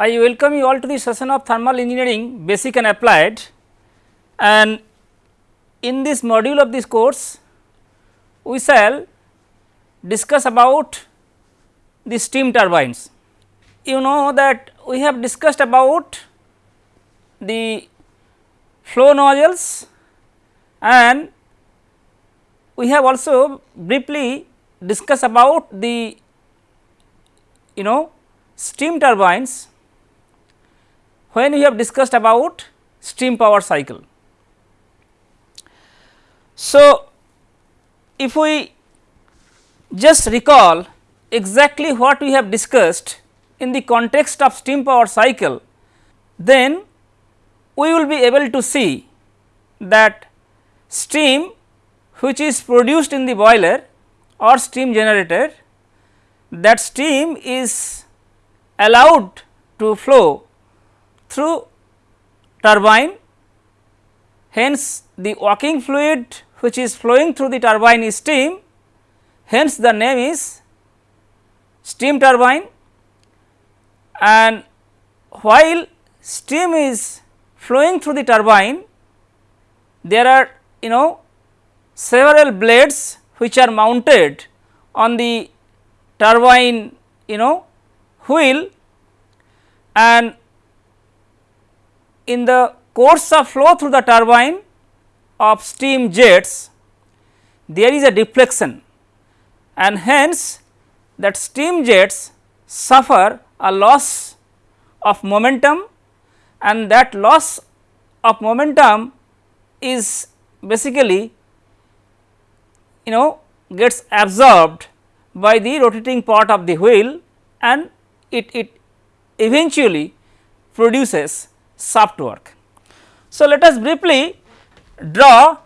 I welcome you all to the session of thermal engineering basic and applied and in this module of this course we shall discuss about the steam turbines. You know that we have discussed about the flow nozzles and we have also briefly discussed about the you know steam turbines when we have discussed about steam power cycle. So, if we just recall exactly what we have discussed in the context of steam power cycle, then we will be able to see that steam which is produced in the boiler or steam generator that steam is allowed to flow through turbine. Hence the working fluid which is flowing through the turbine is steam. Hence the name is steam turbine. And while steam is flowing through the turbine there are you know several blades which are mounted on the turbine you know wheel. And in the course of flow through the turbine of steam jets there is a deflection. And hence that steam jets suffer a loss of momentum. And that loss of momentum is basically you know gets absorbed by the rotating part of the wheel and it, it eventually produces shaft work. So, let us briefly draw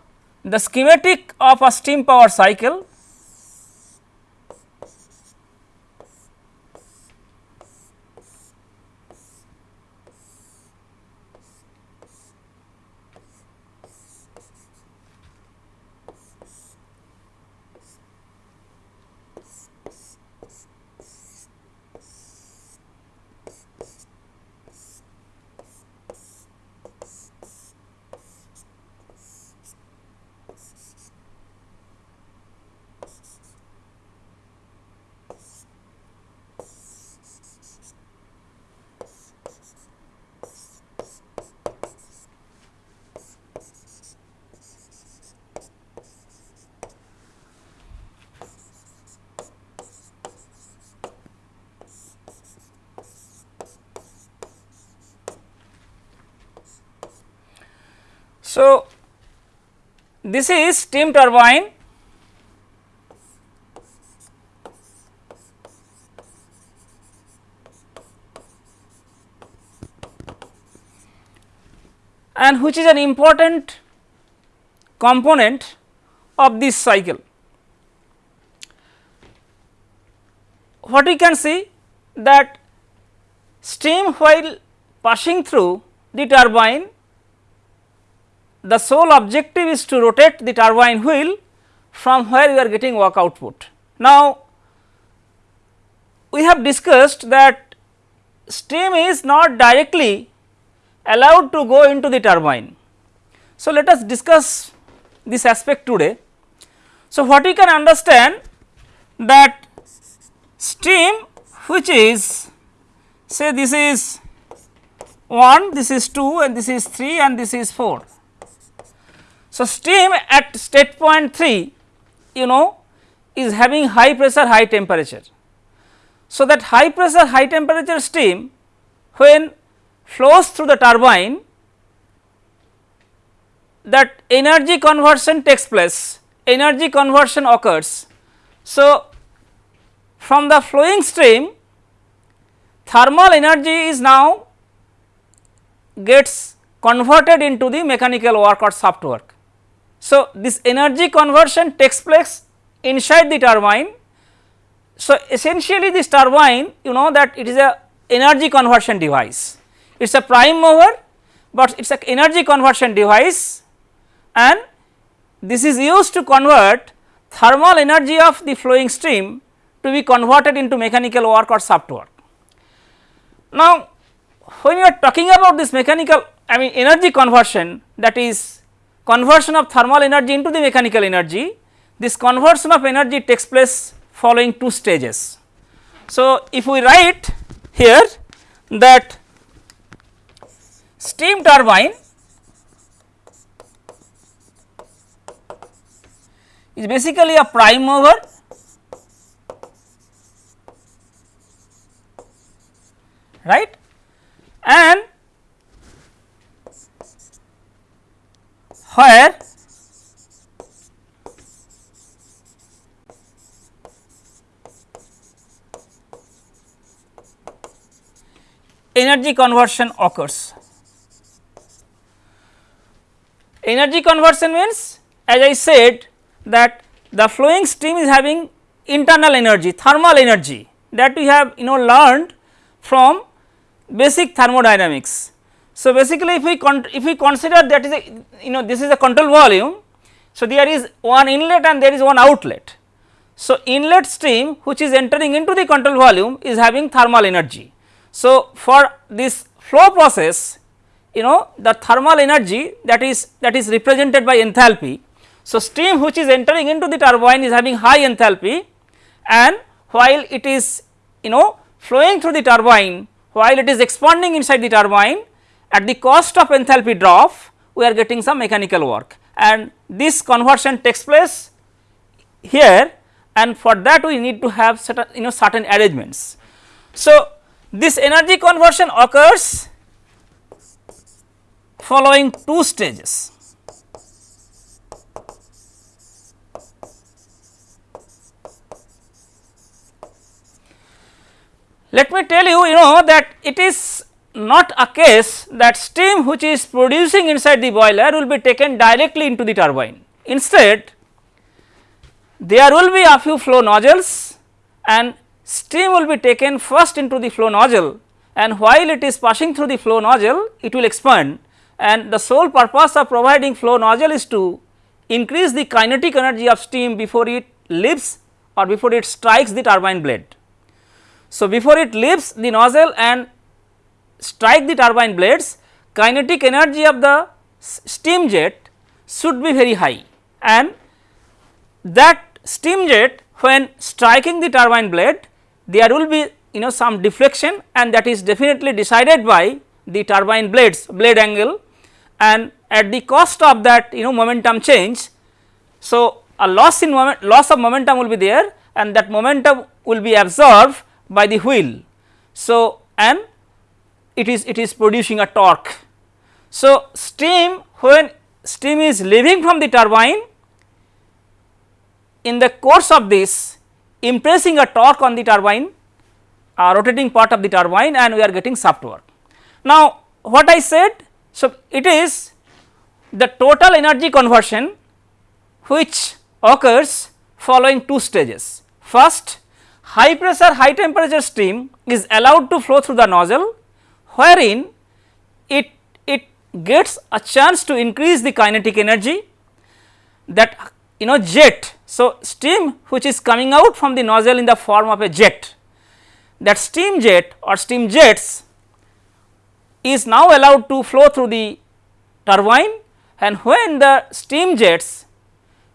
the schematic of a steam power cycle So, this is steam turbine and which is an important component of this cycle. What we can see that steam while passing through the turbine the sole objective is to rotate the turbine wheel from where we are getting work output. Now, we have discussed that steam is not directly allowed to go into the turbine. So, let us discuss this aspect today. So, what we can understand that steam which is say this is 1, this is 2 and this is 3 and this is 4. So, steam at state point 3 you know is having high pressure high temperature. So, that high pressure high temperature steam when flows through the turbine that energy conversion takes place energy conversion occurs. So, from the flowing stream thermal energy is now gets converted into the mechanical work or shaft work. So, this energy conversion takes place inside the turbine. So, essentially this turbine you know that it is a energy conversion device, it is a prime mover, but it is a energy conversion device and this is used to convert thermal energy of the flowing stream to be converted into mechanical work or shaft work. Now, when you are talking about this mechanical I mean energy conversion that is conversion of thermal energy into the mechanical energy, this conversion of energy takes place following two stages. So, if we write here that steam turbine is basically a prime mover right and where energy conversion occurs. Energy conversion means as I said that the flowing stream is having internal energy thermal energy that we have you know learned from basic thermodynamics. So, basically if we if we consider that is a you know this is a control volume. So, there is one inlet and there is one outlet. So, inlet stream which is entering into the control volume is having thermal energy. So, for this flow process you know the thermal energy that is that is represented by enthalpy. So, steam which is entering into the turbine is having high enthalpy and while it is you know flowing through the turbine while it is expanding inside the turbine at the cost of enthalpy drop we are getting some mechanical work and this conversion takes place here and for that we need to have certain you know certain arrangements. So, this energy conversion occurs following two stages. Let me tell you, you know that it is not a case that steam which is producing inside the boiler will be taken directly into the turbine. Instead, there will be a few flow nozzles and steam will be taken first into the flow nozzle and while it is passing through the flow nozzle it will expand and the sole purpose of providing flow nozzle is to increase the kinetic energy of steam before it leaves or before it strikes the turbine blade. So, before it leaves the nozzle and strike the turbine blades kinetic energy of the steam jet should be very high and that steam jet when striking the turbine blade there will be you know some deflection and that is definitely decided by the turbine blades blade angle and at the cost of that you know momentum change. So, a loss in moment loss of momentum will be there and that momentum will be absorbed by the wheel. So, and it is it is producing a torque. So, steam when steam is leaving from the turbine in the course of this impressing a torque on the turbine uh, rotating part of the turbine and we are getting shaft work. Now, what I said so it is the total energy conversion which occurs following two stages. First high pressure high temperature steam is allowed to flow through the nozzle wherein it, it gets a chance to increase the kinetic energy that you know jet. So, steam which is coming out from the nozzle in the form of a jet that steam jet or steam jets is now allowed to flow through the turbine and when the steam jets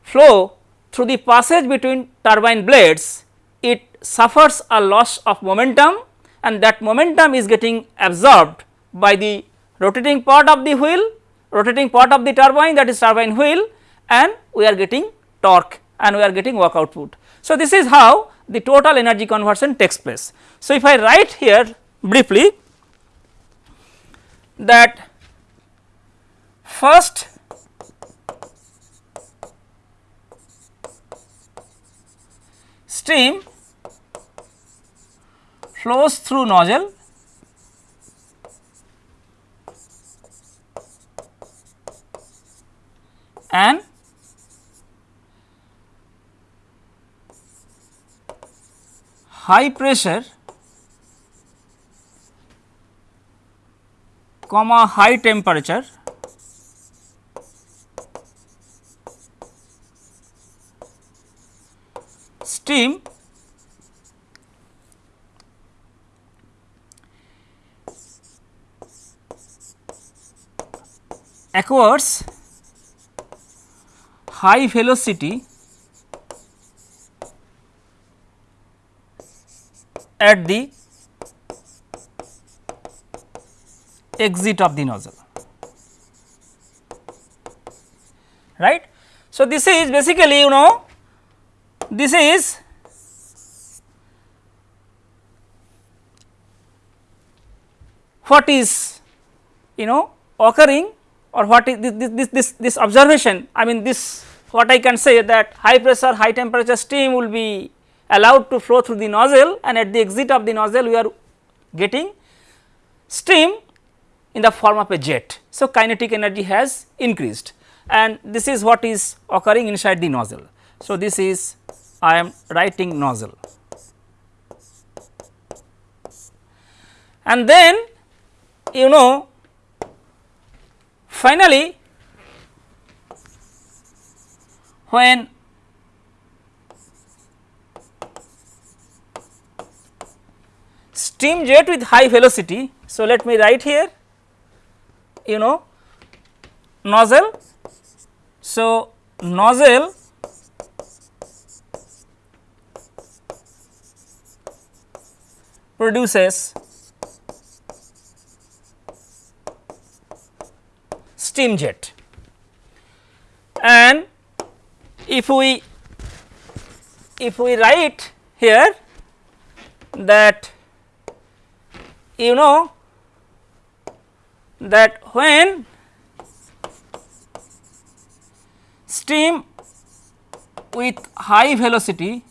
flow through the passage between turbine blades it suffers a loss of momentum and that momentum is getting absorbed by the rotating part of the wheel, rotating part of the turbine that is turbine wheel and we are getting torque and we are getting work output. So, this is how the total energy conversion takes place. So, if I write here briefly that first stream flows through nozzle. And high pressure comma high temperature steam acquires high velocity at the exit of the nozzle right. So, this is basically you know this is what is you know occurring or what is this this this, this observation I mean this what I can say that high pressure high temperature steam will be allowed to flow through the nozzle and at the exit of the nozzle we are getting steam in the form of a jet. So, kinetic energy has increased and this is what is occurring inside the nozzle. So, this is I am writing nozzle and then you know finally when steam jet with high velocity. So, let me write here you know nozzle. So, nozzle produces steam jet and if we if we write here that you know that when steam with high velocity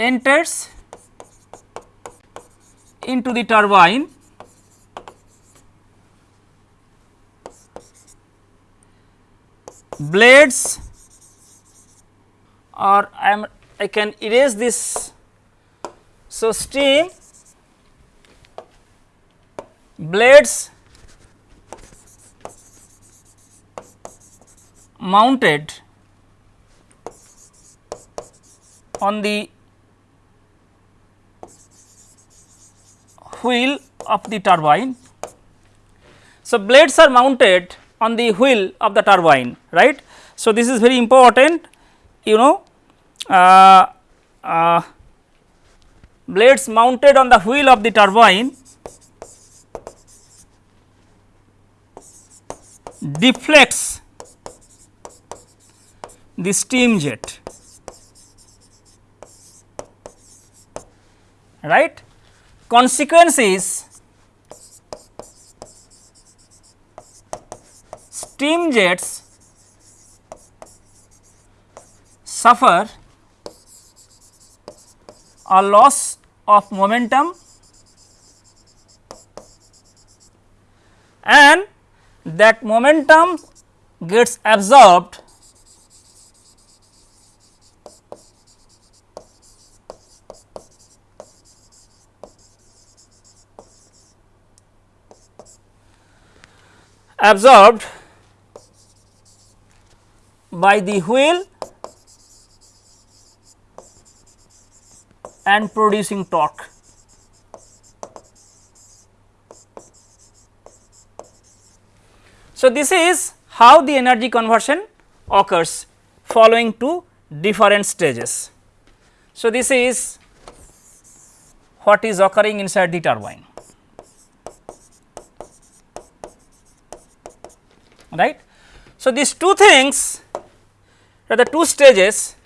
enters into the turbine blades or I am I can erase this. So, steam blades mounted on the wheel of the turbine. So, blades are mounted on the wheel of the turbine right. So, this is very important you know uh, uh, blades mounted on the wheel of the turbine deflects the steam jet right. Consequence is steam jets suffer a loss of momentum and that momentum gets absorbed absorbed by the wheel and producing torque. So, this is how the energy conversion occurs following two different stages. So, this is what is occurring inside the turbine right. So, these two things are the two stages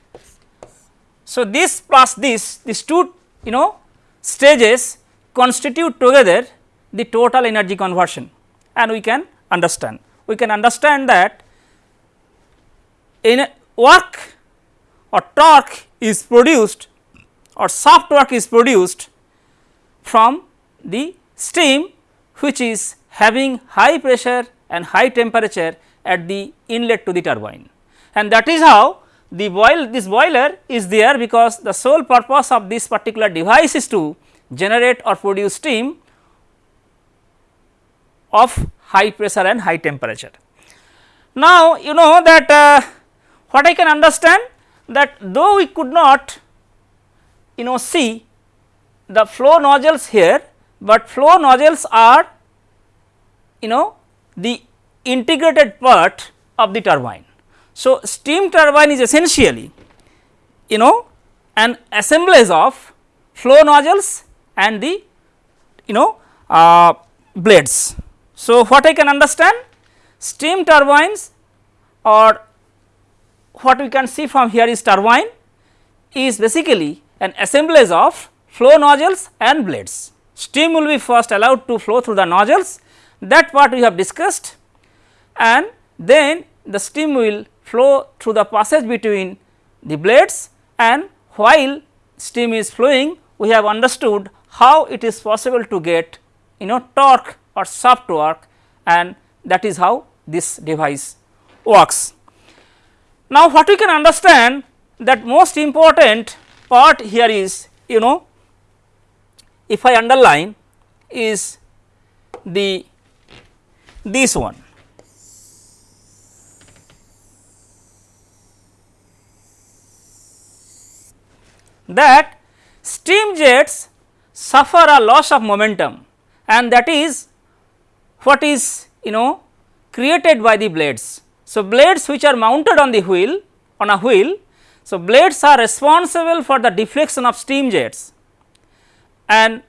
so, this plus this, these two you know stages constitute together the total energy conversion and we can understand. We can understand that in work or torque is produced or shaft work is produced from the steam which is having high pressure and high temperature at the inlet to the turbine and that is how the boil this boiler is there because the sole purpose of this particular device is to generate or produce steam of high pressure and high temperature. Now, you know that uh, what I can understand that though we could not you know see the flow nozzles here, but flow nozzles are you know the integrated part of the turbine. So, steam turbine is essentially you know an assemblage of flow nozzles and the you know uh, blades. So, what I can understand steam turbines or what we can see from here is turbine is basically an assemblage of flow nozzles and blades. Steam will be first allowed to flow through the nozzles that part we have discussed and then the steam will flow through the passage between the blades and while steam is flowing we have understood how it is possible to get you know torque or shaft work and that is how this device works. Now, what we can understand that most important part here is you know if I underline is the this one that steam jets suffer a loss of momentum and that is what is you know created by the blades. So, blades which are mounted on the wheel on a wheel. So, blades are responsible for the deflection of steam jets and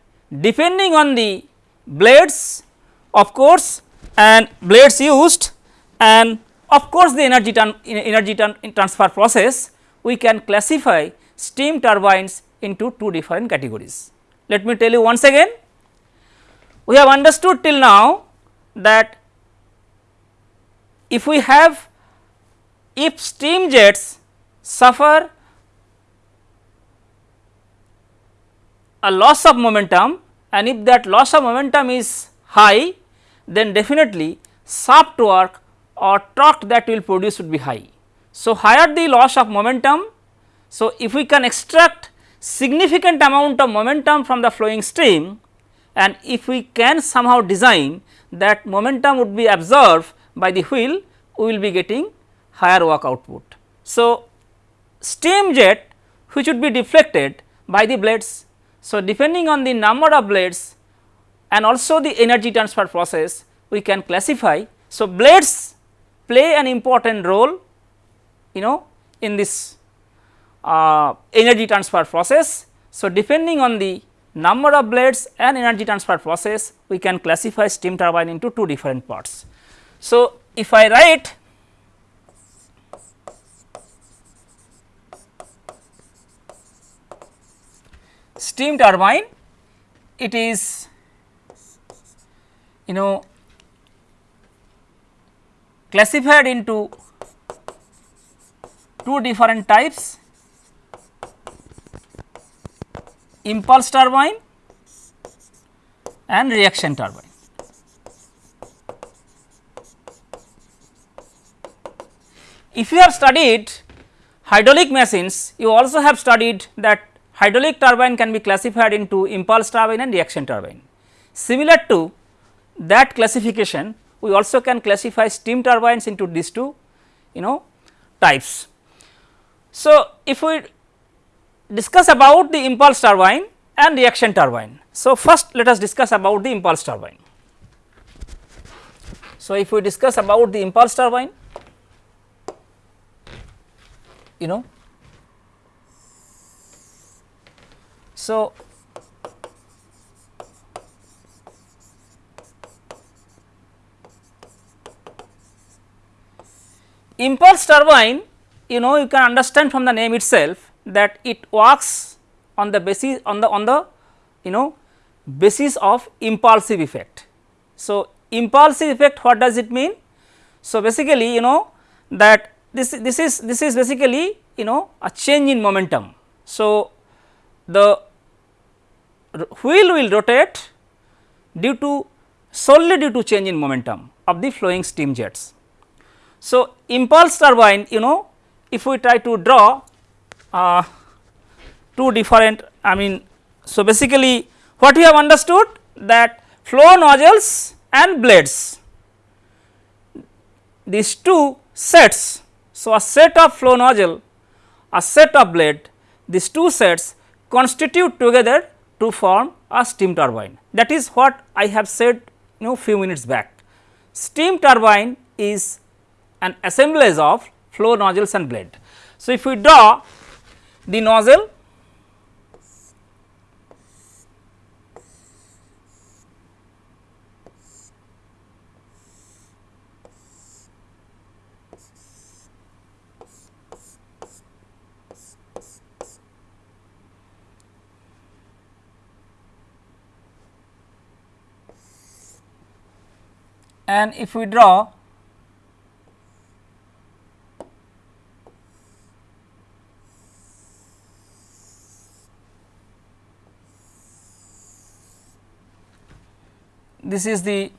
depending on the blades of course and blades used and of course, the energy, energy transfer process we can classify steam turbines into two different categories. Let me tell you once again, we have understood till now that if we have if steam jets suffer a loss of momentum and if that loss of momentum is high then definitely shaft work or torque that will produce would be high. So, higher the loss of momentum so, if we can extract significant amount of momentum from the flowing stream and if we can somehow design that momentum would be absorbed by the wheel, we will be getting higher work output. So, steam jet which would be deflected by the blades. So, depending on the number of blades and also the energy transfer process, we can classify. So, blades play an important role you know in this uh, energy transfer process. So, depending on the number of blades and energy transfer process we can classify steam turbine into two different parts. So, if I write steam turbine it is you know classified into two different types impulse turbine and reaction turbine. If you have studied hydraulic machines, you also have studied that hydraulic turbine can be classified into impulse turbine and reaction turbine. Similar to that classification, we also can classify steam turbines into these two you know types. So, if we discuss about the impulse turbine and reaction turbine. So, first let us discuss about the impulse turbine. So, if we discuss about the impulse turbine, you know, so impulse turbine you know you can understand from the name itself that it works on the basis on the on the you know basis of impulsive effect. So, impulsive effect what does it mean? So, basically you know that this this is this is basically you know a change in momentum. So, the wheel will rotate due to solely due to change in momentum of the flowing steam jets. So, impulse turbine you know if we try to draw uh, two different I mean. So, basically what we have understood that flow nozzles and blades these two sets. So, a set of flow nozzle, a set of blade, these two sets constitute together to form a steam turbine. That is what I have said you know few minutes back. Steam turbine is an assemblage of flow nozzles and blade. So, if we draw the nozzle and if we draw this is the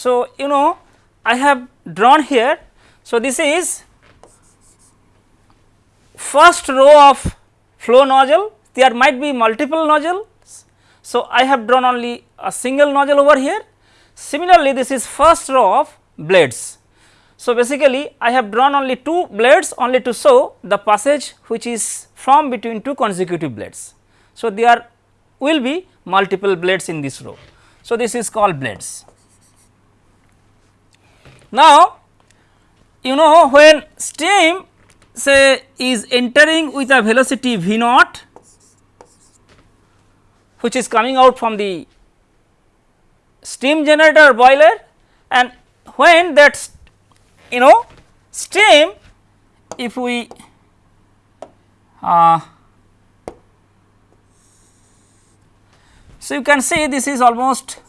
So, you know I have drawn here. So, this is first row of flow nozzle there might be multiple nozzles. So, I have drawn only a single nozzle over here. Similarly, this is first row of blades. So, basically I have drawn only two blades only to show the passage which is from between two consecutive blades. So, there will be multiple blades in this row. So, this is called blades. Now, you know when steam say is entering with a velocity v naught which is coming out from the steam generator boiler and when that you know steam if we uh, so you can see this is almost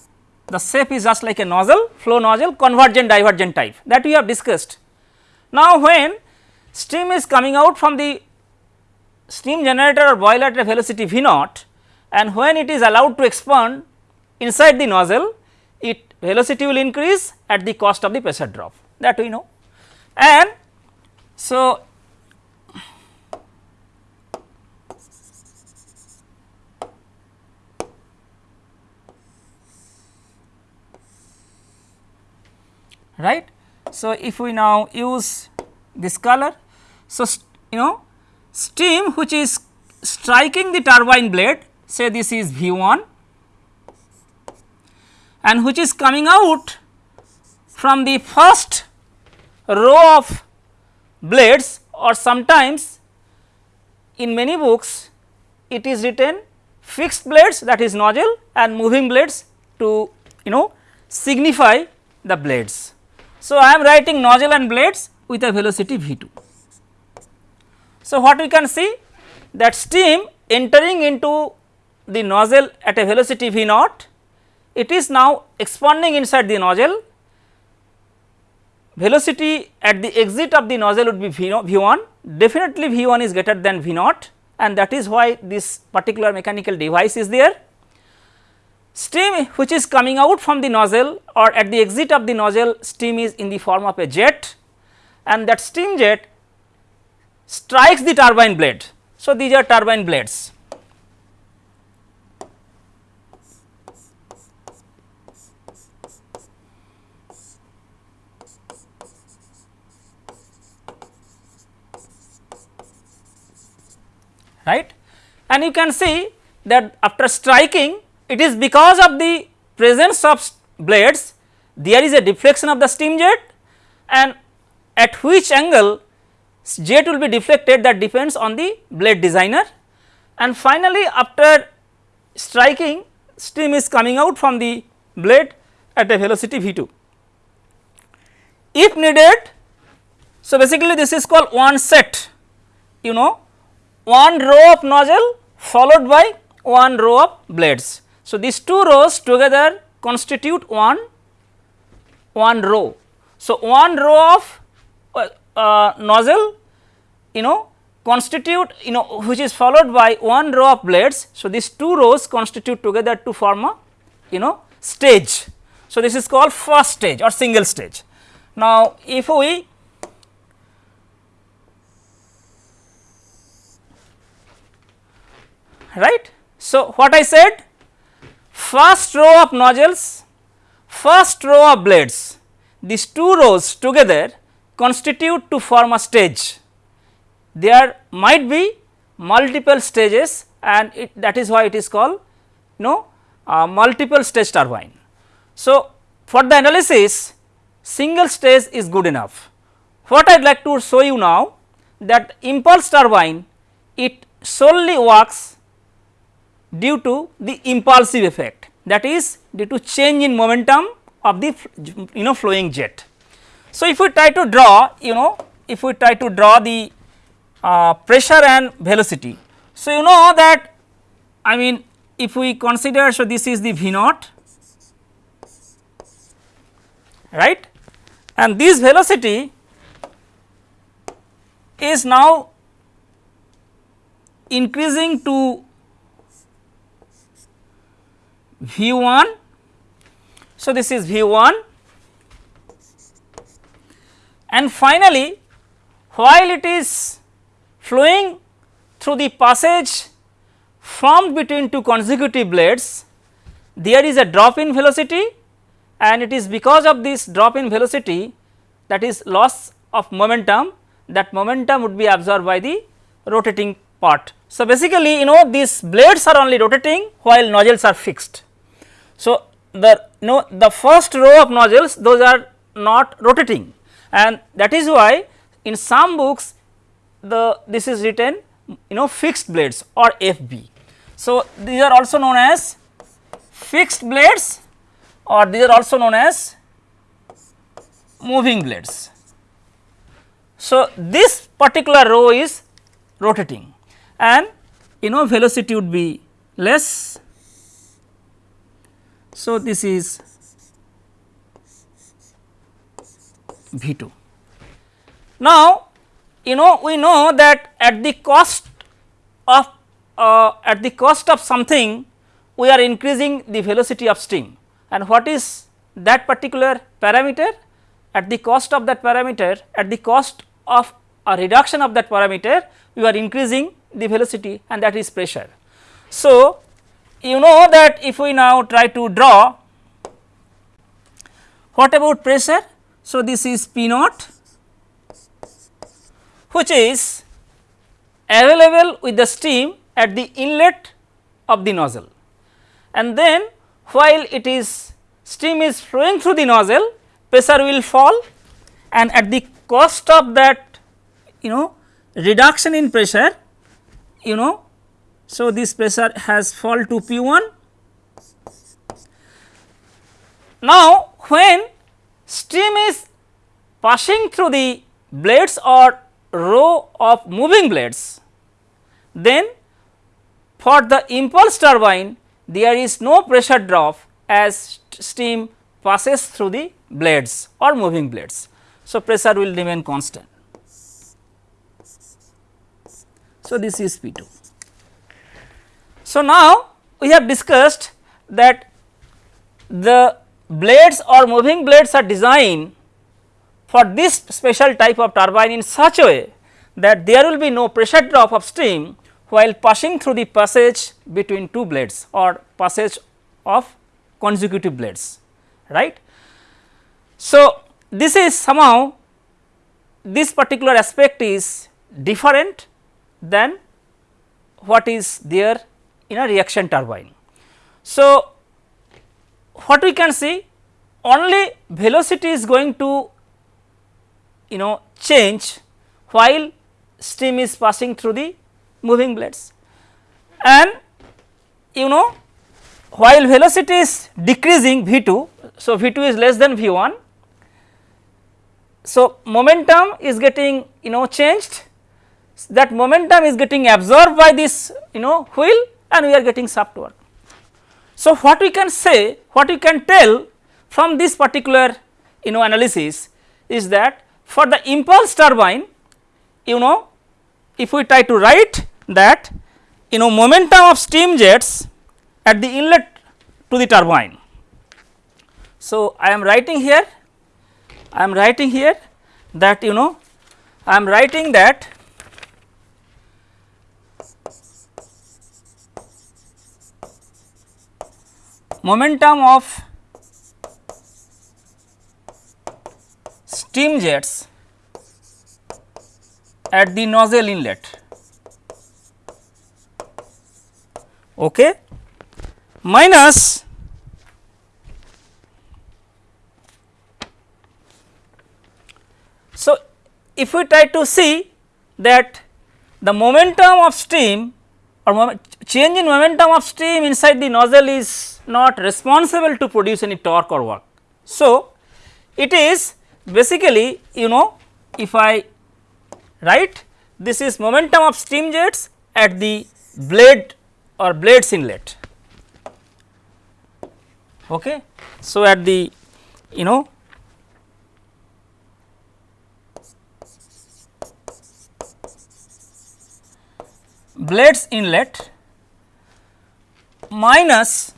the shape is just like a nozzle flow nozzle convergent divergent type that we have discussed. Now, when steam is coming out from the steam generator or boiler at a velocity v naught and when it is allowed to expand inside the nozzle it velocity will increase at the cost of the pressure drop that we know. And so, right. So, if we now use this color, so you know steam which is striking the turbine blade say this is V 1 and which is coming out from the first row of blades or sometimes in many books it is written fixed blades that is nozzle and moving blades to you know signify the blades. So, I am writing nozzle and blades with a velocity V 2. So, what we can see that steam entering into the nozzle at a velocity V naught, it is now expanding inside the nozzle, velocity at the exit of the nozzle would be V, v 1, definitely V 1 is greater than V naught and that is why this particular mechanical device is there Steam which is coming out from the nozzle or at the exit of the nozzle steam is in the form of a jet and that steam jet strikes the turbine blade. So, these are turbine blades. right and you can see that after striking it is because of the presence of blades there is a deflection of the steam jet and at which angle jet will be deflected that depends on the blade designer and finally after striking steam is coming out from the blade at a velocity v 2. If needed, so basically this is called one set you know one row of nozzle followed by one row of blades. So, these two rows together constitute one one row. So, one row of uh, uh, nozzle you know constitute you know which is followed by one row of blades. So, these two rows constitute together to form a you know stage. So, this is called first stage or single stage. Now, if we right. So, what I said first row of nozzles, first row of blades these two rows together constitute to form a stage. There might be multiple stages and it, that is why it is called you know uh, multiple stage turbine. So, for the analysis single stage is good enough. What I would like to show you now that impulse turbine it solely works due to the impulsive effect that is due to change in momentum of the you know flowing jet. So, if we try to draw you know if we try to draw the uh, pressure and velocity. So, you know that I mean if we consider so this is the V naught right and this velocity is now increasing to V 1 so, this is V 1 and finally, while it is flowing through the passage formed between two consecutive blades, there is a drop in velocity and it is because of this drop in velocity that is loss of momentum that momentum would be absorbed by the rotating part. So, basically you know these blades are only rotating while nozzles are fixed. So, the no the first row of nozzles those are not rotating and that is why in some books the this is written you know fixed blades or FB. So, these are also known as fixed blades or these are also known as moving blades. So, this particular row is rotating and you know velocity would be less so, this is V 2. Now, you know we know that at the cost of uh, at the cost of something we are increasing the velocity of steam and what is that particular parameter at the cost of that parameter at the cost of a reduction of that parameter we are increasing the velocity and that is pressure. So, you know that if we now try to draw what about pressure? So, this is P naught which is available with the steam at the inlet of the nozzle and then while it is steam is flowing through the nozzle pressure will fall and at the cost of that you know reduction in pressure you know so, this pressure has fall to P 1. Now, when steam is passing through the blades or row of moving blades, then for the impulse turbine there is no pressure drop as steam passes through the blades or moving blades. So, pressure will remain constant. So, this is P 2. So, now we have discussed that the blades or moving blades are designed for this special type of turbine in such a way that there will be no pressure drop of steam while passing through the passage between two blades or passage of consecutive blades right. So, this is somehow this particular aspect is different than what is there in a reaction turbine. So, what we can see only velocity is going to you know change while steam is passing through the moving blades and you know while velocity is decreasing V 2. So, V 2 is less than V 1. So, momentum is getting you know changed that momentum is getting absorbed by this you know wheel and we are getting shaft work. So, what we can say, what we can tell from this particular you know analysis is that for the impulse turbine you know if we try to write that you know momentum of steam jets at the inlet to the turbine. So, I am writing here I am writing here that you know I am writing that momentum of steam jets at the nozzle inlet. Okay? Minus so if we try to see that the momentum of steam or change in momentum of steam inside the nozzle is not responsible to produce any torque or work. So, it is basically you know if I write this is momentum of steam jets at the blade or blades inlet. Okay. So, at the you know blades inlet minus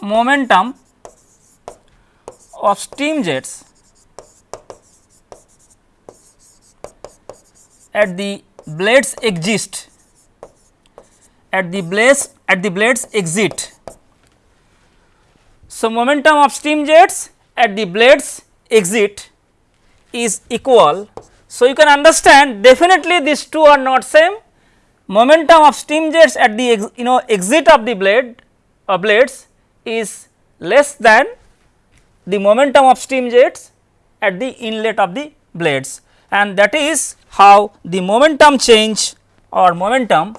momentum of steam jets at the blades exist at the blades at the blades exit. So, momentum of steam jets at the blades exit is equal so, you can understand definitely these two are not same momentum of steam jets at the ex, you know exit of the blade uh, blades is less than the momentum of steam jets at the inlet of the blades and that is how the momentum change or momentum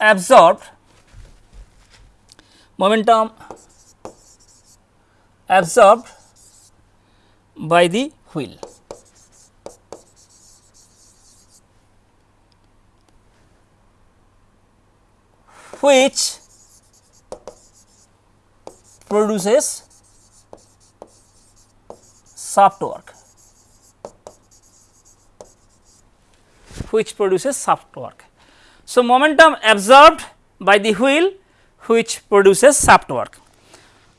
absorbed momentum absorbed by the wheel. Which produces shaft work which produces shaft work. So, momentum absorbed by the wheel which produces shaft work.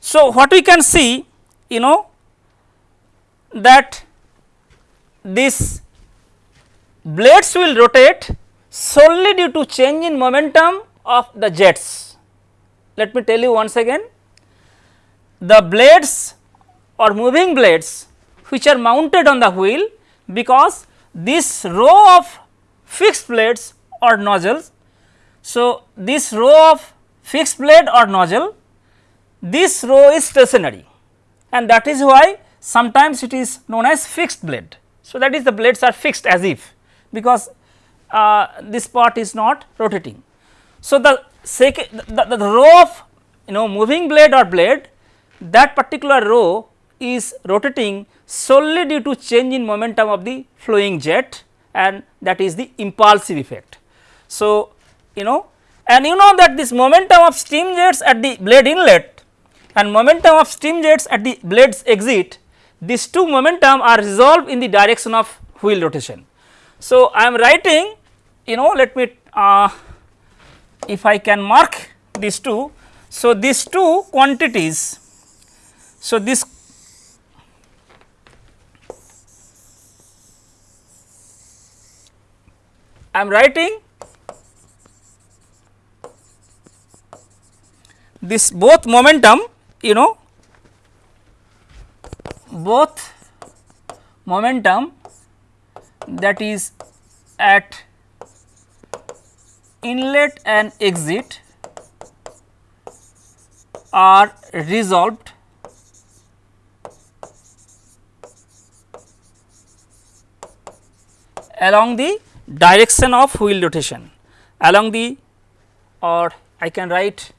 So, what we can see you know that this blades will rotate solely due to change in momentum of the jets. Let me tell you once again the blades or moving blades which are mounted on the wheel because this row of fixed blades or nozzles. So, this row of fixed blade or nozzle this row is stationary and that is why sometimes it is known as fixed blade. So, that is the blades are fixed as if because uh, this part is not rotating. So, the the, the, the row of you know moving blade or blade that particular row is rotating solely due to change in momentum of the flowing jet and that is the impulsive effect. So, you know and you know that this momentum of steam jets at the blade inlet and momentum of steam jets at the blades exit these two momentum are resolved in the direction of wheel rotation. So, I am writing you know let me uh, if I can mark these two. So, these two quantities. So, this I am writing this both momentum you know both momentum that is at inlet and exit are resolved. Along the direction of wheel rotation. Along the or I can write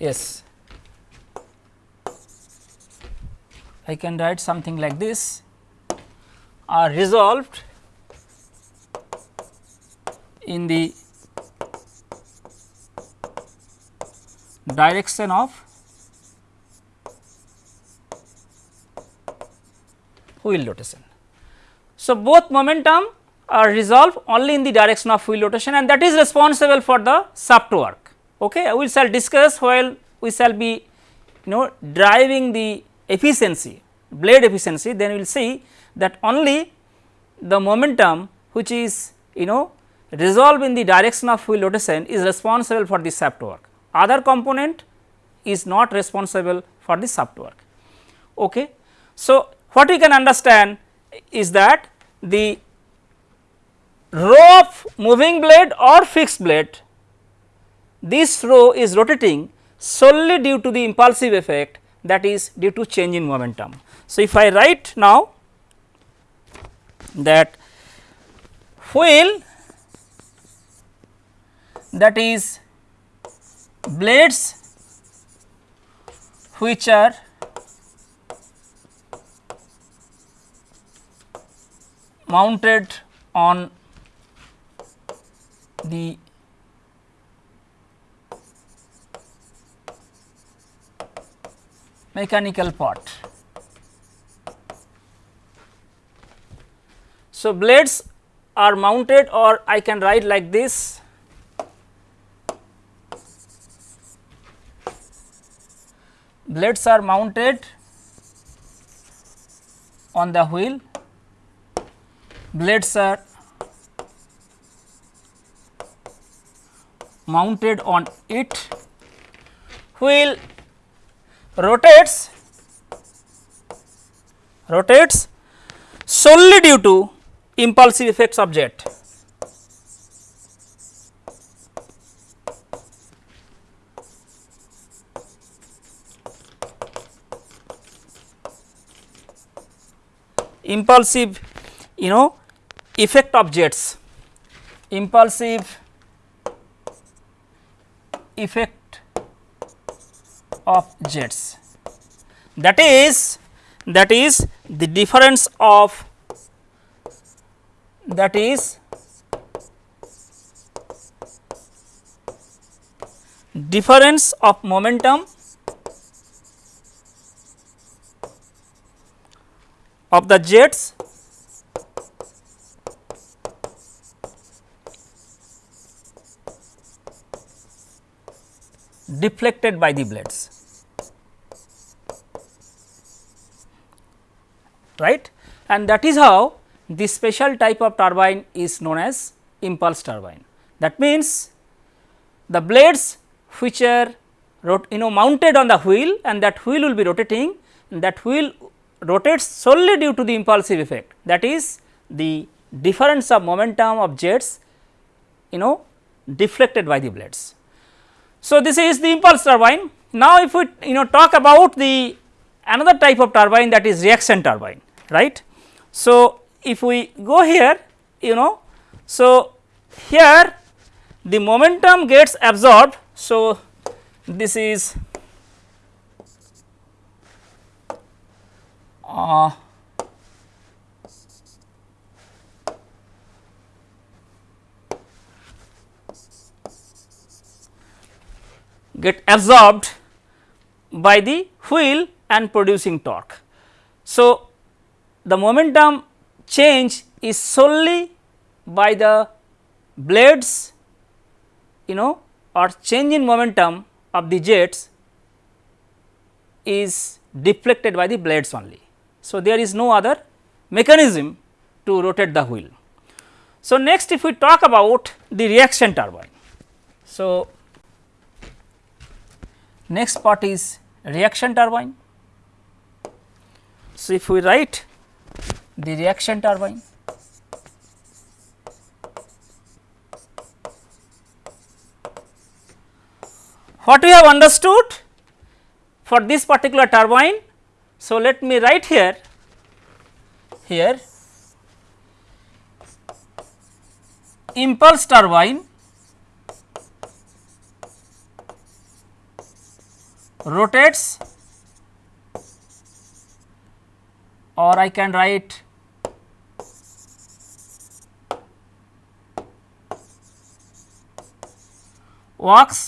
yes. I can write something like this are resolved in the direction of wheel rotation. So, both momentum are resolved only in the direction of wheel rotation and that is responsible for the shaft work. Okay. We shall discuss while we shall be you know driving the efficiency blade efficiency then we will see that only the momentum which is you know resolved in the direction of wheel rotation is responsible for the shaft work other component is not responsible for the shaft work. Okay. So, what we can understand is that the row of moving blade or fixed blade, this row is rotating solely due to the impulsive effect that is due to change in momentum. So, if I write now that wheel that is blades which are mounted on the mechanical part. So, blades are mounted or I can write like this. Blades are mounted on the wheel, blades are mounted on it, wheel rotates rotates solely due to impulsive effects of jet. impulsive you know effect of jets, impulsive effect of jets that is that is the difference of that is difference of momentum of the jets deflected by the blades. Right? And that is how this special type of turbine is known as impulse turbine. That means, the blades which are you know mounted on the wheel and that wheel will be rotating that wheel rotates solely due to the impulsive effect that is the difference of momentum of jets you know deflected by the blades. So, this is the impulse turbine. Now, if we you know talk about the another type of turbine that is reaction turbine right. So, if we go here you know so here the momentum gets absorbed. So, this is uh, get absorbed by the wheel and producing torque. So, the momentum change is solely by the blades you know or change in momentum of the jets is deflected by the blades only. So, there is no other mechanism to rotate the wheel. So, next if we talk about the reaction turbine. So, next part is reaction turbine. So, if we write the reaction turbine, what we have understood for this particular turbine so, let me write here here impulse turbine rotates or I can write works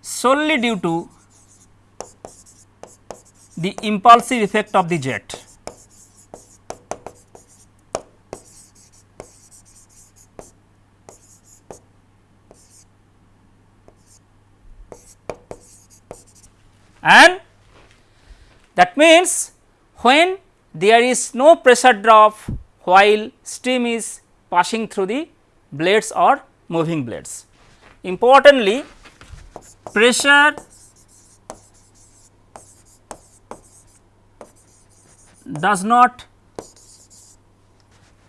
solely due to the impulsive effect of the jet. And that means, when there is no pressure drop while steam is passing through the blades or moving blades. Importantly, pressure does not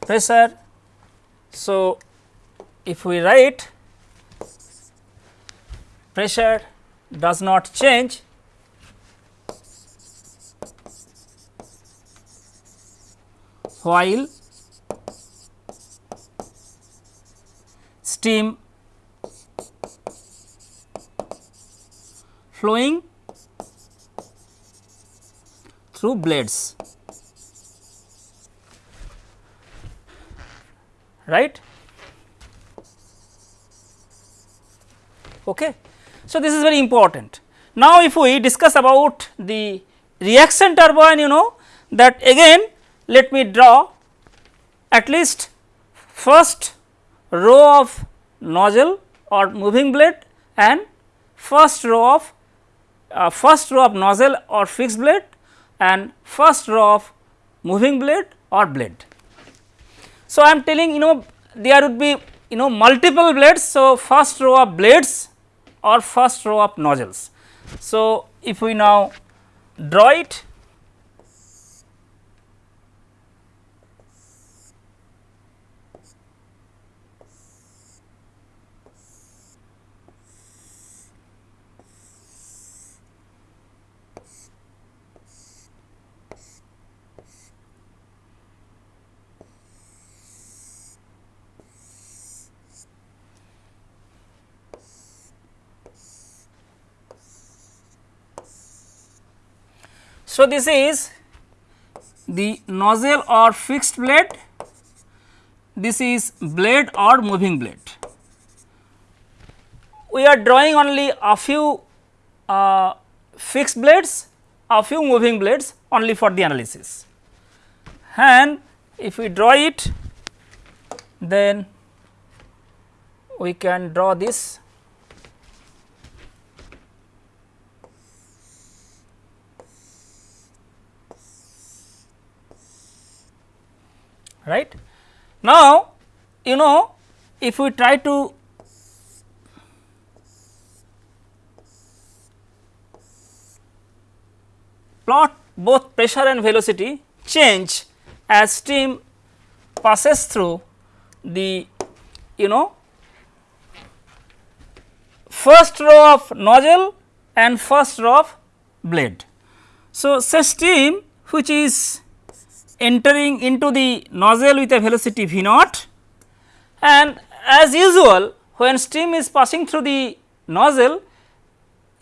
pressure. So, if we write pressure does not change while steam. Flowing through blades. Right? Okay. So this is very important. Now if we discuss about the reaction turbine you know that again let me draw at least first row of nozzle or moving blade and first row of uh, first row of nozzle or fixed blade and first row of moving blade or blade. So, I am telling you know there would be you know multiple blades. So, first row of blades or first row of nozzles. So, if we now draw it So, this is the nozzle or fixed blade, this is blade or moving blade. We are drawing only a few uh, fixed blades, a few moving blades only for the analysis. And if we draw it, then we can draw this right. Now, you know if we try to plot both pressure and velocity change as steam passes through the you know first row of nozzle and first row of blade. So, say steam which is entering into the nozzle with a velocity v naught. And as usual when steam is passing through the nozzle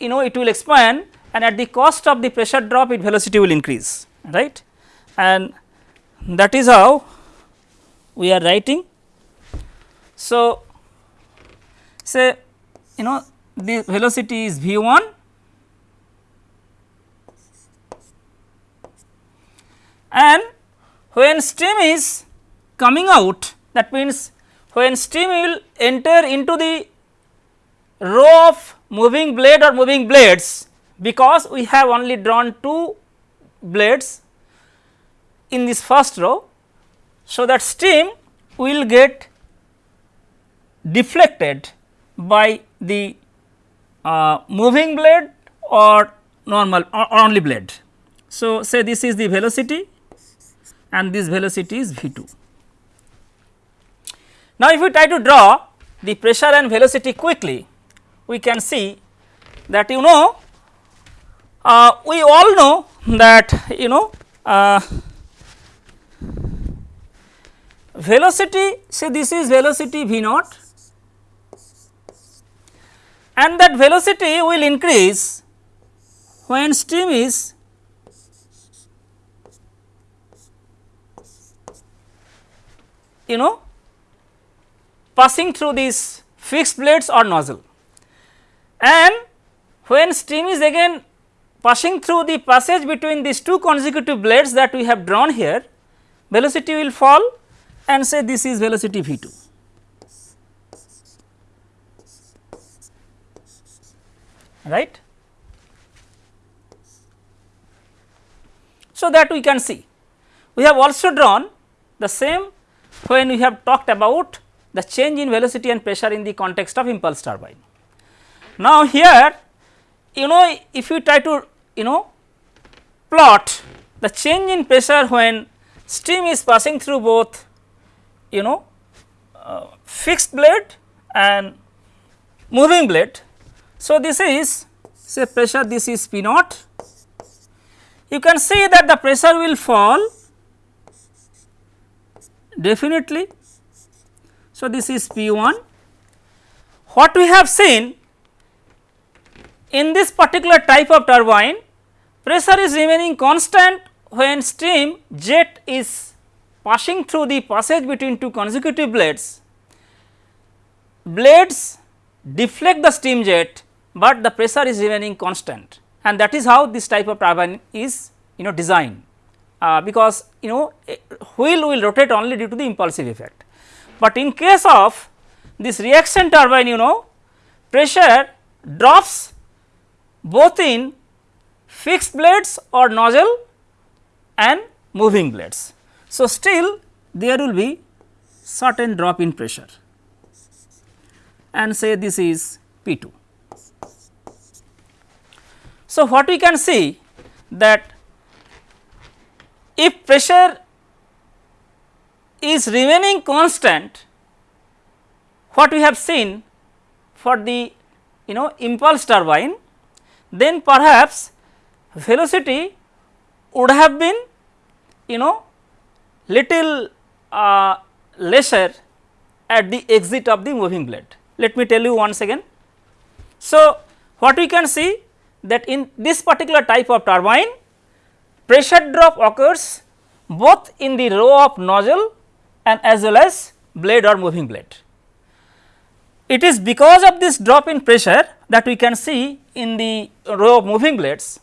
you know it will expand and at the cost of the pressure drop its velocity will increase right? And that is how we are writing. So, say you know the velocity is v 1 and when steam is coming out that means when steam will enter into the row of moving blade or moving blades because we have only drawn two blades in this first row. So, that steam will get deflected by the uh, moving blade or normal or only blade. So, say this is the velocity and this velocity is V 2. Now, if we try to draw the pressure and velocity quickly, we can see that you know uh, we all know that you know uh, velocity say this is velocity v naught and that velocity will increase when steam is you know passing through these fixed blades or nozzle. And when steam is again passing through the passage between these two consecutive blades that we have drawn here, velocity will fall and say this is velocity V 2. right. So, that we can see. We have also drawn the same when we have talked about the change in velocity and pressure in the context of impulse turbine. Now, here you know if you try to you know plot the change in pressure when steam is passing through both you know uh, fixed blade and moving blade. So, this is say pressure this is P naught you can see that the pressure will fall definitely. So, this is P 1. What we have seen in this particular type of turbine pressure is remaining constant when steam jet is passing through the passage between two consecutive blades. Blades deflect the steam jet, but the pressure is remaining constant and that is how this type of turbine is you know designed Uh, because you know wheel will rotate only due to the impulsive effect. But in case of this reaction turbine you know pressure drops both in fixed blades or nozzle and moving blades. So, still there will be certain drop in pressure and say this is P 2. So, what we can see that if pressure is remaining constant what we have seen for the you know impulse turbine then perhaps velocity would have been you know little uh, lesser at the exit of the moving blade. Let me tell you once again. So, what we can see that in this particular type of turbine pressure drop occurs both in the row of nozzle and as well as blade or moving blade. It is because of this drop in pressure that we can see in the row of moving blades,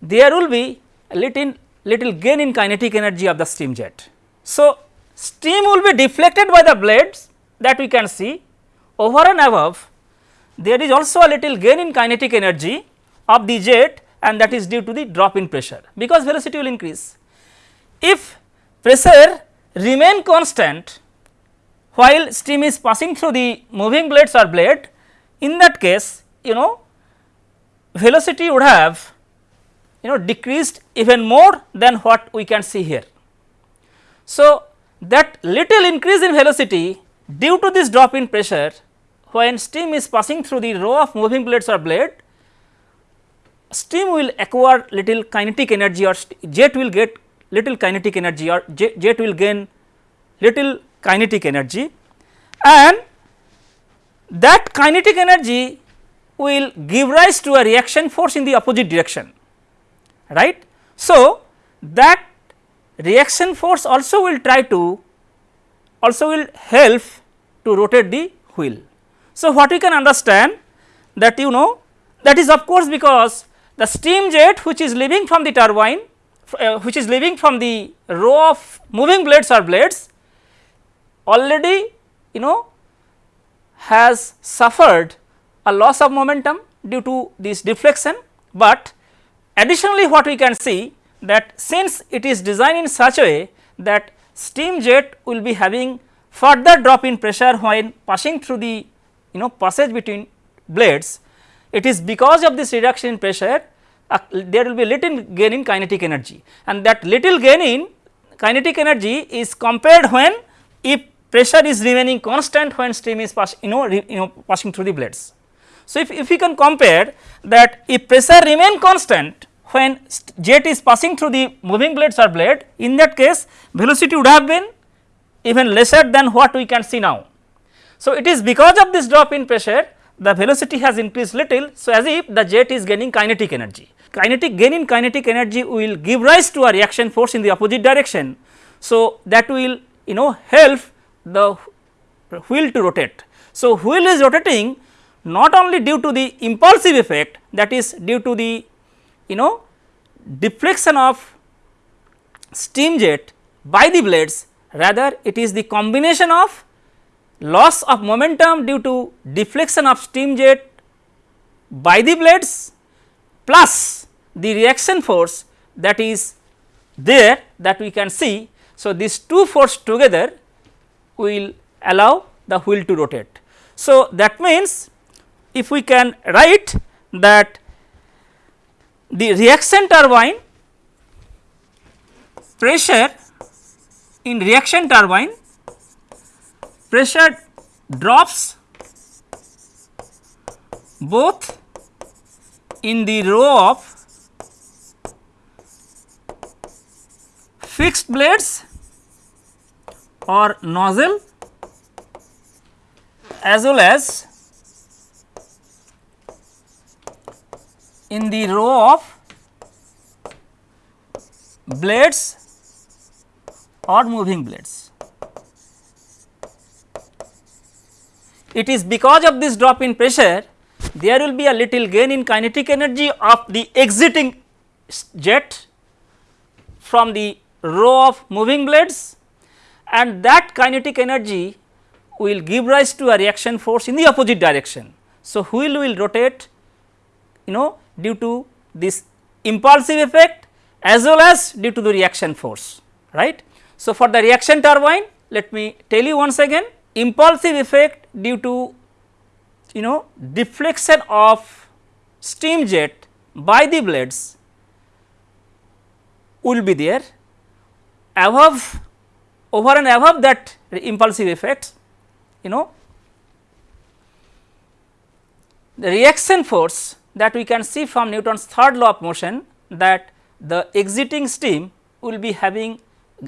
there will be a little, little gain in kinetic energy of the steam jet. So, steam will be deflected by the blades that we can see over and above there is also a little gain in kinetic energy of the jet and that is due to the drop in pressure because velocity will increase. If pressure remain constant while steam is passing through the moving blades or blade in that case you know velocity would have you know decreased even more than what we can see here. So, that little increase in velocity due to this drop in pressure when steam is passing through the row of moving blades or blade steam will acquire little kinetic energy or jet will get little kinetic energy or jet, will gain little kinetic energy and that kinetic energy will give rise to a reaction force in the opposite direction right. So, that reaction force also will try to also will help to rotate the wheel. So, what we can understand that you know that is of course, because the steam jet which is leaving from the turbine uh, which is leaving from the row of moving blades or blades already you know has suffered a loss of momentum due to this deflection, but additionally what we can see that since it is designed in such a way that steam jet will be having further drop in pressure when passing through the you know passage between blades, it is because of this reduction in pressure uh, there will be little gain in kinetic energy and that little gain in kinetic energy is compared when if pressure is remaining constant when steam is pass you know re, you know passing through the blades. So, if, if we can compare that if pressure remain constant when jet is passing through the moving blades or blade in that case velocity would have been even lesser than what we can see now. So, it is because of this drop in pressure the velocity has increased little. So, as if the jet is gaining kinetic energy. Kinetic gain in kinetic energy will give rise to a reaction force in the opposite direction. So, that will you know help the wheel to rotate. So, wheel is rotating not only due to the impulsive effect that is due to the you know deflection of steam jet by the blades rather it is the combination of loss of momentum due to deflection of steam jet by the blades plus the reaction force that is there that we can see. So, these two force together will allow the wheel to rotate. So, that means if we can write that the reaction turbine pressure in reaction turbine pressure drops both in the row of fixed blades or nozzle as well as in the row of blades or moving blades. It is because of this drop in pressure there will be a little gain in kinetic energy of the exiting jet from the row of moving blades and that kinetic energy will give rise to a reaction force in the opposite direction. So, wheel will rotate you know due to this impulsive effect as well as due to the reaction force right. So, for the reaction turbine let me tell you once again impulsive effect due to you know deflection of steam jet by the blades will be there. Above over and above that impulsive effect you know the reaction force that we can see from Newton's third law of motion that the exiting steam will be having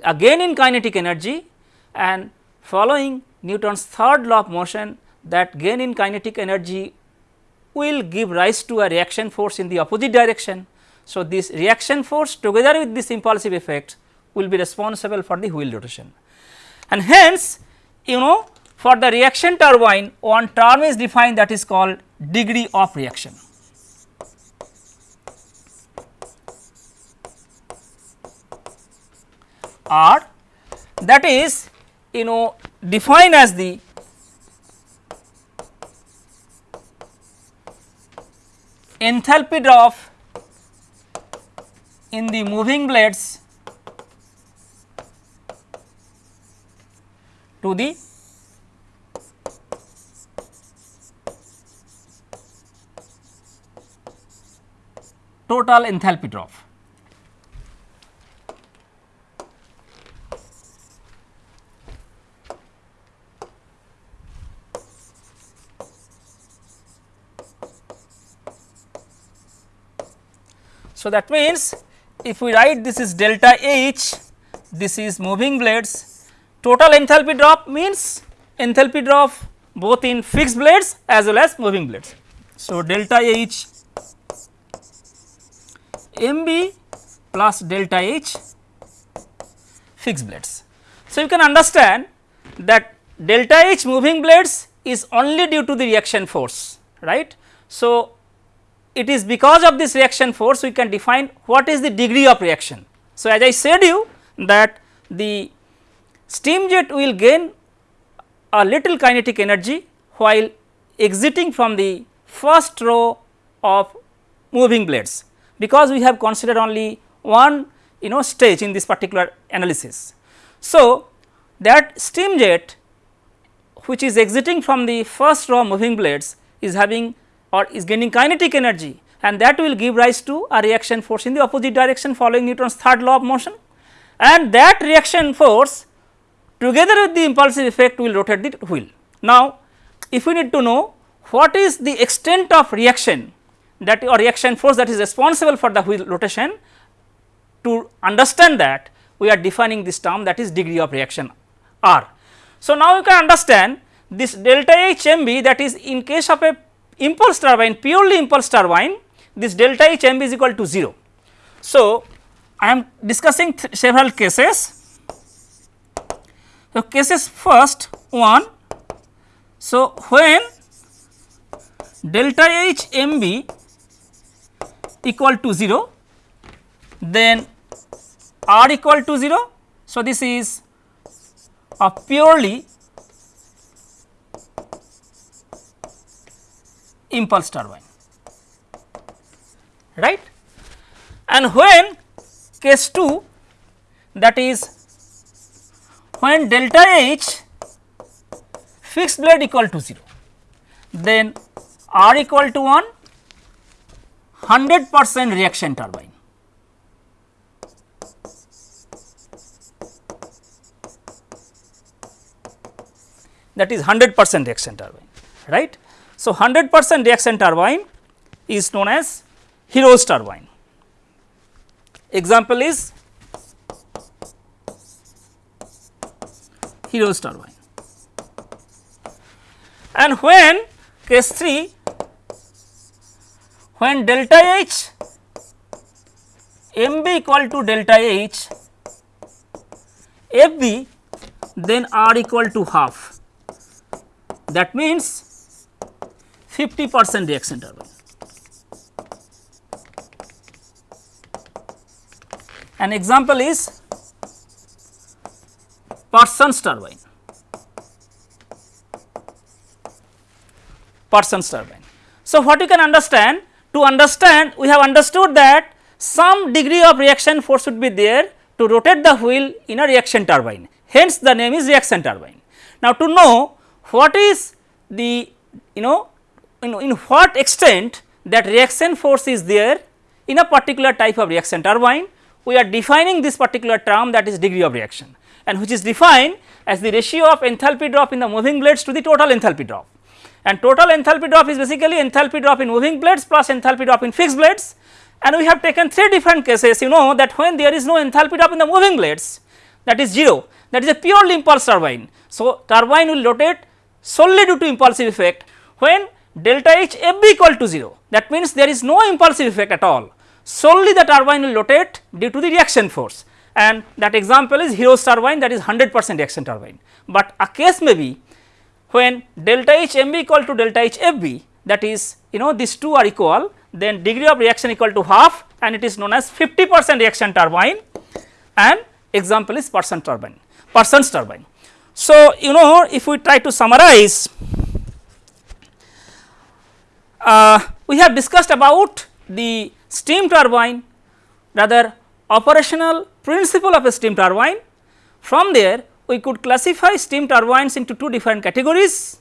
a gain in kinetic energy and following Newton's third law of motion that gain in kinetic energy will give rise to a reaction force in the opposite direction. So, this reaction force together with this impulsive effect will be responsible for the wheel rotation. And hence, you know for the reaction turbine one term is defined that is called degree of reaction. or that is you know defined as the enthalpy drop in the moving blades to the total enthalpy drop. So, that means if we write this is delta H, this is moving blades, total enthalpy drop means enthalpy drop both in fixed blades as well as moving blades. So, delta H MB plus delta H fixed blades. So, you can understand that delta H moving blades is only due to the reaction force right. So, it is because of this reaction force we can define what is the degree of reaction. So, as I said you that the steam jet will gain a little kinetic energy while exiting from the first row of moving blades because we have considered only one you know stage in this particular analysis. So, that steam jet which is exiting from the first row moving blades is having or is gaining kinetic energy and that will give rise to a reaction force in the opposite direction following Newton's third law of motion and that reaction force together with the impulsive effect will rotate the wheel. Now, if we need to know what is the extent of reaction that or reaction force that is responsible for the wheel rotation to understand that we are defining this term that is degree of reaction R. So, now you can understand this delta H m b that is in case of a impulse turbine purely impulse turbine this delta H m is equal to 0. So, I am discussing several cases. So, cases first one. So, when delta H m b equal to 0 then R equal to 0. So, this is a purely impulse turbine right and when case 2 that is when delta H fixed blade equal to 0 then R equal to 1 100 percent reaction turbine. that is 100 percent reaction turbine right. So, 100 percent reaction turbine is known as Hero's turbine. Example is Hero's turbine. And when case 3 when delta H MB equal to delta H FB then R equal to half that means 50 percent reaction turbine. An example is Parsons turbine. Parsons turbine. So, what you can understand? To understand, we have understood that some degree of reaction force should be there to rotate the wheel in a reaction turbine. Hence, the name is reaction turbine. Now, to know what is the you know in, in what extent that reaction force is there in a particular type of reaction turbine, we are defining this particular term that is degree of reaction and which is defined as the ratio of enthalpy drop in the moving blades to the total enthalpy drop. And total enthalpy drop is basically enthalpy drop in moving blades plus enthalpy drop in fixed blades and we have taken three different cases you know that when there is no enthalpy drop in the moving blades that is 0 that is a purely impulse turbine. So, turbine will rotate solely due to impulsive effect when delta H F b equal to 0 that means there is no impulsive effect at all solely the turbine will rotate due to the reaction force and that example is Hero's turbine that is 100 percent reaction turbine. But a case may be when delta H m b equal to delta H f b that is you know these two are equal then degree of reaction equal to half and it is known as 50 percent reaction turbine and example is Parsons turbine Parsons turbine. So, you know if we try to summarize uh, we have discussed about the steam turbine rather operational principle of a steam turbine. From there we could classify steam turbines into two different categories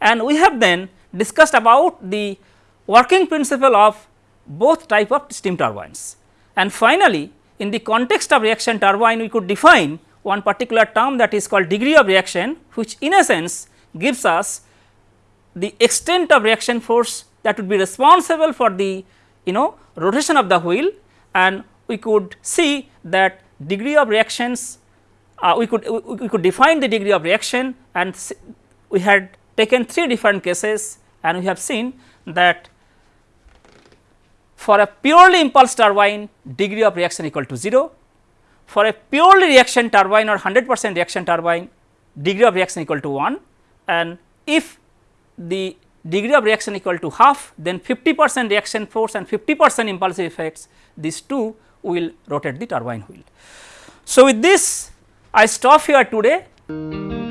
and we have then discussed about the working principle of both type of steam turbines. And finally, in the context of reaction turbine we could define one particular term that is called degree of reaction which in a sense gives us the extent of reaction force that would be responsible for the you know rotation of the wheel. And we could see that degree of reactions uh, we could we could define the degree of reaction. And we had taken three different cases. And we have seen that for a purely impulse turbine degree of reaction equal to 0 for a purely reaction turbine or 100 percent reaction turbine degree of reaction equal to 1 and if the degree of reaction equal to half then 50 percent reaction force and 50 percent impulsive effects these two will rotate the turbine wheel. So, with this I stop here today.